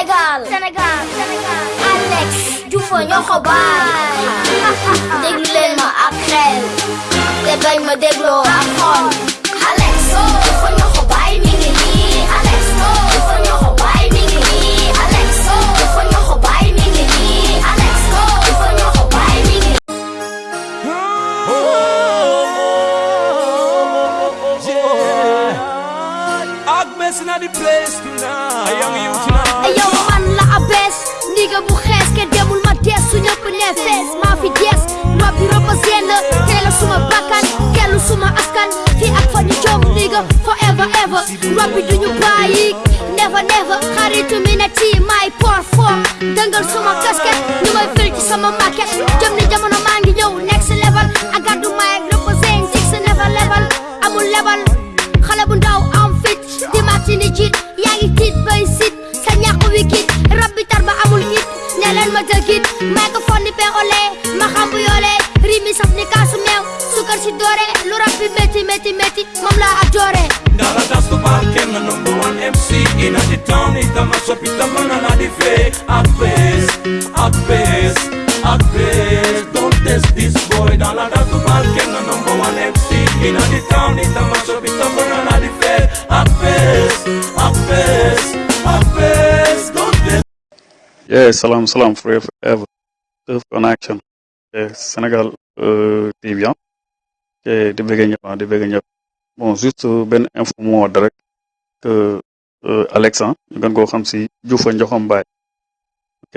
Sénégal Sénégal Sénégal Alex Diouf ñoo ko baay déglu leen ma ak xel. Te bañ ma dégloo ak xol su ñëpp ne fees maa fi des rab bi reposé la teel a suma bakkan kellu suma askan fii ak fa jom forever ever. Rab bi duñu bàyyi never never. Xaritu mi tii may por for dëngal suma casquette ñu may fil ci sama maquette jëm ni jamono maa ngi next level. Ak gàddu may reposé six never level. Amul level. Xale bu ndaw am fit di matini jiit yaa bay sit sa ñàkk wi kit rab bi tar ba amul it ne ma jëgit microphone di pexole rimi sukar number one mc town di don't test this boy. Number one mc town di yeah salam salam forever Turf connection. Yeah, Sénégal euh, TV. Okay, di bëgg ñëpp di bëgg ñëpp. Bon, juste benn info moo wax rek que euh, Alex ah ñu gën koo xam si Diouf Njoxom Baay. Ok,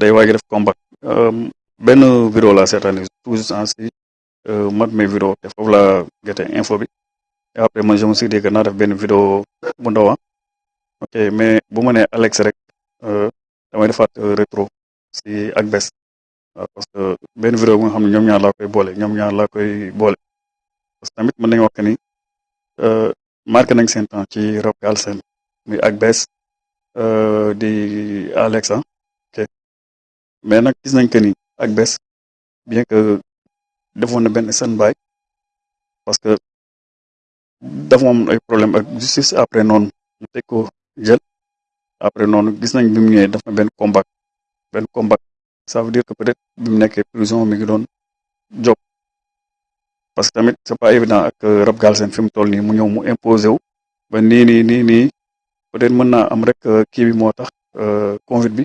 day waaj def combat. Euh, benn vidéo la seetaan tout juste en si euh, mat mes vidéo te foofu la gete info bi. Et après man je me suis dit que naa def benn vidéo bu ndaw ah. Ok, mais bu ma nee Alex rek euh, damay defaat euh, rétro si ak bes parce que benn vidéo nga xam ne ñoom ñaar laa koy boole ñoom ñaar laa koy boole. Parce que tamit mën nañu wax ni euh, marqué nañ seen temps ci rap galsen muy ak bes euh, di Alexa ok. Mais nag gis nañ que ni ak bes bien que defoon na benn seen baay parce que dafa am ay problème ak justice après noonu ñu teg ko jël. Après noonu gis nañ bi mu ñëwee def na benn combat benn combat ça veut dire que peut-être bi mu prison mi ngi job. Parce que tamit c'est pas évident ak rap galsen fi mu toll nii mu ñëw mu imposé wu. Ba nii nii nii peut-être mën naa am rek kii bi moo tax Covid bi.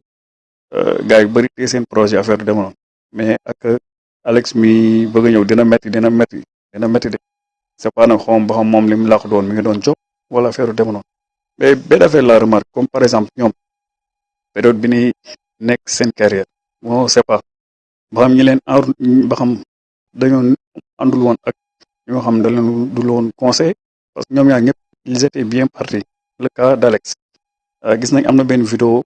Gars yu bëri tee seen projet affaire mais ak Alex mi bëgg a ñëw dina metti dina metti dina metti de. C'est pas nag xawma ba xam moom li mu mi ngi doon job wala affaire demoon mais benn affaire la remarque comme par exemple ñoom période bi ni nekk carrière moo c'est pas ba xam ñi leen ba xam dañoo àndul woon ak ñoo xam da leen du woon conseil parce que ñoom ñaar ñëpp ils étaient bien partis. Le cas d'Alex. Gis nañ am na benn vidéo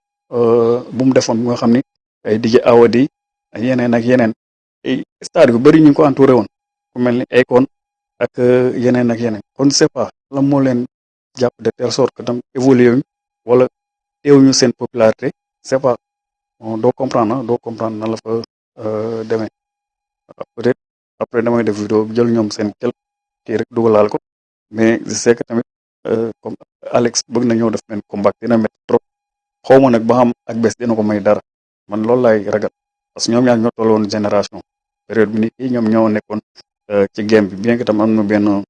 bu mu defoon nga xam ni ay DJ Awadi ak yeneen ak yeneen. Ay stade yu bëri ñu ko entouré woon. Ku mel ni Akon ak yeneen ak yeneen. Kon c'est pas la moo leen jàpp de telle sorte que tam évolué wuñ wala teewuñu seen popularité. C'est pas doo comprendre doo comprendre na la fa demee. Peut-être après damay def vidéo jël ñoom seen quelque kii rek dugalaal ko. Mais je sais que tamit comme Alex bëgg na ñëw def benn combat dina métti trop. Xaw ma nag ba xam ak bés dina ko may dara. Man loolu laay ragal. Parce que ñoom ñaar ñoo tolloon génération. Période bi ni ñoom ñoo nekkoon ci game bi. Bien que tam am na benn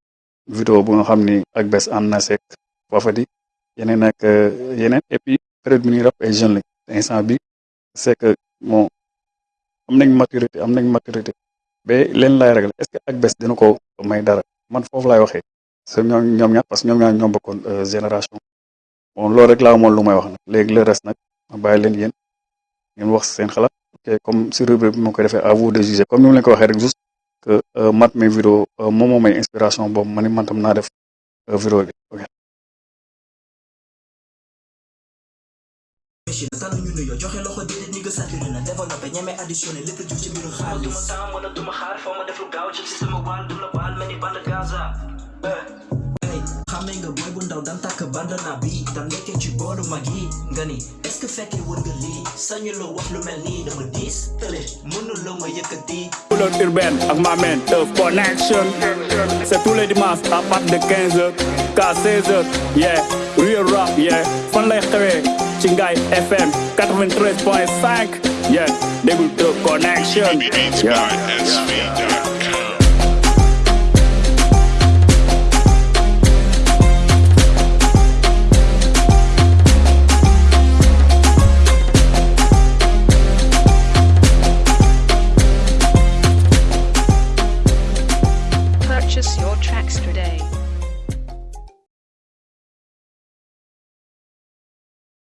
vidéo bu nga xam ni ak bés ànd na seek Fafadi yeneen ak yeneen. Et puis période bi ni rap ay jeunes lañ. Instant bi c'est que bon am nañ maturité am nañ maturité. Ba leen laay ragal est-ce que ak bés dina ko may dara? Man foofu laay waxee. Parce que ñoom ñoom ñaar parce que ñoom ñaar ñoo bokkoon génération. Bon loolu rek laa amoon lu may wax nag. Léegi le reste nag ma bàyyi leen yéen ngeen wax seen xalaat. Ok comme si rubrique bi ma koy à vous de juger. Comme ni leen ko waxee rek juste que mat mes vidéo moom moo may inspiration boobu ma ni man tam naa vidéo bi. Ok machine tànn ñu nuyoo joxe loxo déedéet ñi nga saturé na développé ñeme additionné lépp jug ci mbiru xaalis duma temps wala duma xaar foo ma def lu gaaw ci sama wàll du la baal mel ni bande Gaza hey xamee nga booy bu ndaw dan tàkk bandana bi dan nekkee ci booru mag yi nga ni est-ce que fekkee wër nga lii sañu la wax lu mel nii dama diis tële mënu la ma yëkkati Couleur urbaine avec ma main Teuf Connection C'est tous les dimanches à partir de 15h qu'à 16h Yeah Real rap yeah. Fan lay xewee ci Ngaye FM 93.5 yeah déglu Teuf Connection. Yeah.